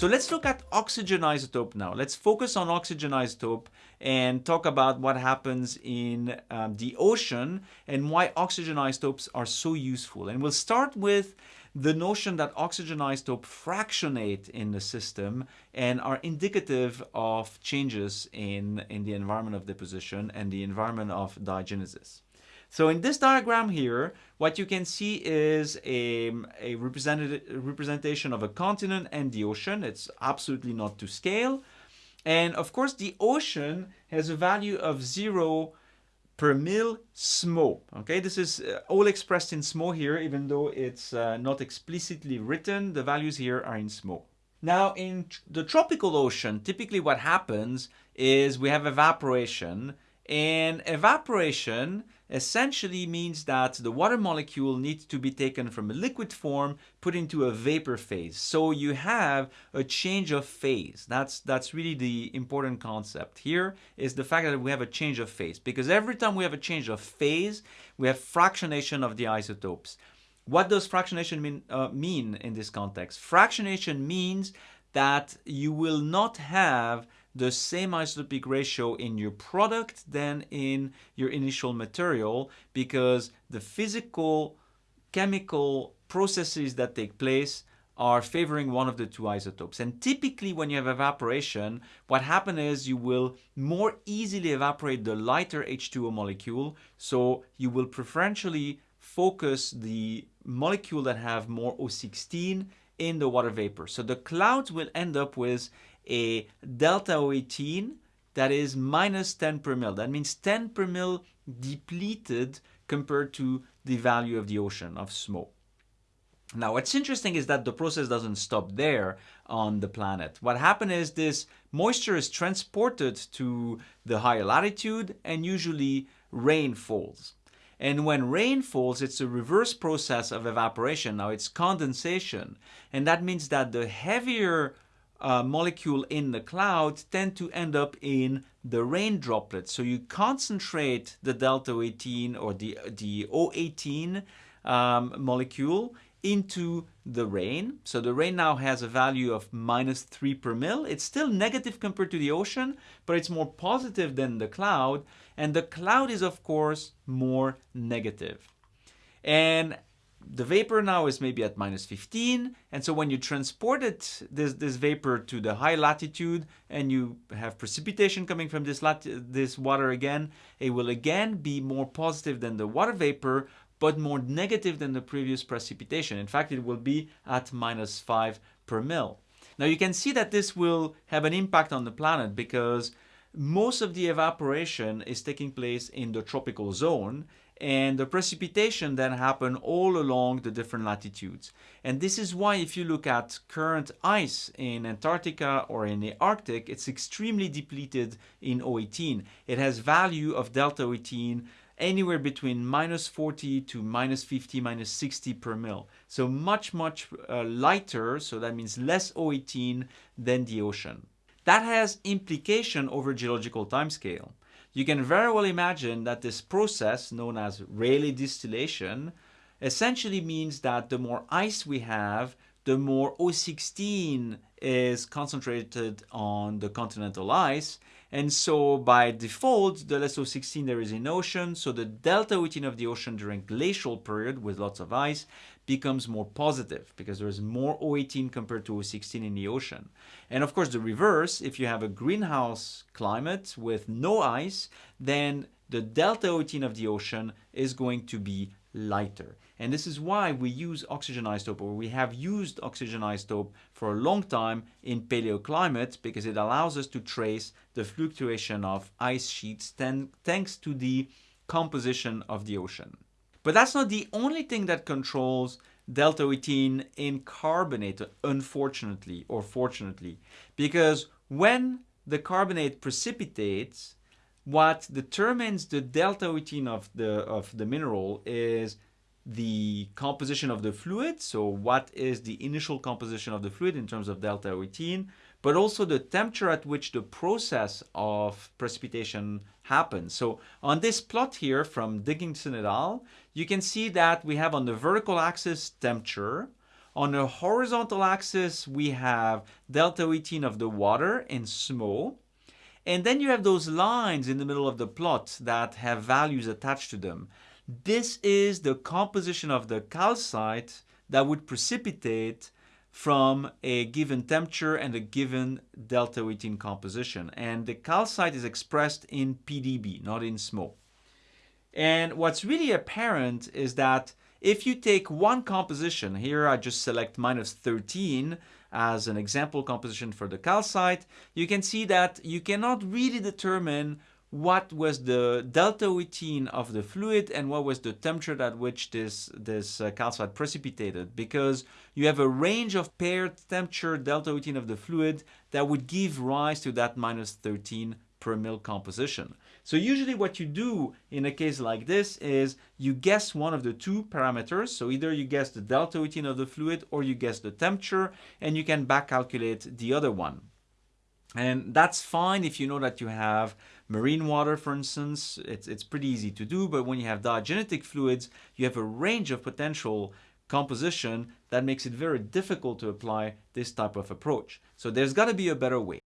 So let's look at oxygen isotope now. Let's focus on oxygen isotope and talk about what happens in um, the ocean and why oxygen isotopes are so useful. And we'll start with the notion that oxygen isotopes fractionate in the system and are indicative of changes in, in the environment of deposition and the environment of diagenesis. So in this diagram here, what you can see is a, a representation of a continent and the ocean. It's absolutely not to scale. And of course, the ocean has a value of zero per mil SMOW. Okay, this is uh, all expressed in SMOW here, even though it's uh, not explicitly written, the values here are in SMOW. Now, in the tropical ocean, typically what happens is we have evaporation, and evaporation essentially means that the water molecule needs to be taken from a liquid form, put into a vapor phase. So you have a change of phase. That's, that's really the important concept here is the fact that we have a change of phase because every time we have a change of phase, we have fractionation of the isotopes. What does fractionation mean, uh, mean in this context? Fractionation means that you will not have the same isotopic ratio in your product than in your initial material because the physical chemical processes that take place are favoring one of the two isotopes. And typically when you have evaporation, what happens is you will more easily evaporate the lighter H2O molecule. So you will preferentially focus the molecule that have more O16 in the water vapor. So the clouds will end up with a delta O18 that is minus 10 per mil. That means 10 per mil depleted compared to the value of the ocean of SMOW. Now, what's interesting is that the process doesn't stop there on the planet. What happens is this moisture is transported to the higher latitude and usually rain falls. And when rain falls, it's a reverse process of evaporation. Now it's condensation. And that means that the heavier uh, molecule in the cloud tend to end up in the rain droplets. So you concentrate the delta 18 or the, the O18 um, molecule into the rain. So the rain now has a value of minus 3 per mil. It's still negative compared to the ocean, but it's more positive than the cloud. And the cloud is, of course, more negative. And the vapor now is maybe at minus 15 and so when you transport it this this vapor to the high latitude and you have precipitation coming from this this water again it will again be more positive than the water vapor but more negative than the previous precipitation in fact it will be at minus 5 per mil now you can see that this will have an impact on the planet because most of the evaporation is taking place in the tropical zone and the precipitation then happen all along the different latitudes. And this is why if you look at current ice in Antarctica or in the Arctic, it's extremely depleted in O18. It has value of delta O18 anywhere between minus 40 to minus 50, minus 60 per mil. So much, much uh, lighter, so that means less O18 than the ocean. That has implication over geological timescale you can very well imagine that this process known as Rayleigh distillation essentially means that the more ice we have, the more O16 is concentrated on the continental ice. And so by default, the less O16 there is in ocean, so the delta O18 of the ocean during glacial period with lots of ice becomes more positive because there's more O18 compared to O16 in the ocean. And of course the reverse, if you have a greenhouse climate with no ice, then the delta O18 of the ocean is going to be lighter. And this is why we use oxygen isotope or we have used oxygen isotope for a long time in paleoclimate because it allows us to trace the fluctuation of ice sheets thanks to the composition of the ocean. But that's not the only thing that controls delta 18 in carbonate, unfortunately or fortunately, because when the carbonate precipitates, what determines the delta 18 of the, of the mineral is the composition of the fluid, so what is the initial composition of the fluid in terms of delta 18, but also the temperature at which the process of precipitation happens. So on this plot here from Dickinson et al., you can see that we have on the vertical axis temperature, On the horizontal axis, we have delta 18 of the water in SMOW. And then you have those lines in the middle of the plot that have values attached to them. This is the composition of the calcite that would precipitate from a given temperature and a given delta 18 composition. And the calcite is expressed in PdB, not in SMOW. And what's really apparent is that if you take one composition, here I just select minus 13 as an example composition for the calcite, you can see that you cannot really determine what was the delta 18 of the fluid and what was the temperature at which this, this uh, calcite precipitated because you have a range of paired temperature delta 18 of the fluid that would give rise to that minus 13 per mil composition. So usually what you do in a case like this is you guess one of the two parameters. So either you guess the delta 18 of the fluid or you guess the temperature and you can back calculate the other one. And that's fine if you know that you have marine water, for instance. It's, it's pretty easy to do, but when you have diagenetic fluids, you have a range of potential composition that makes it very difficult to apply this type of approach. So there's got to be a better way.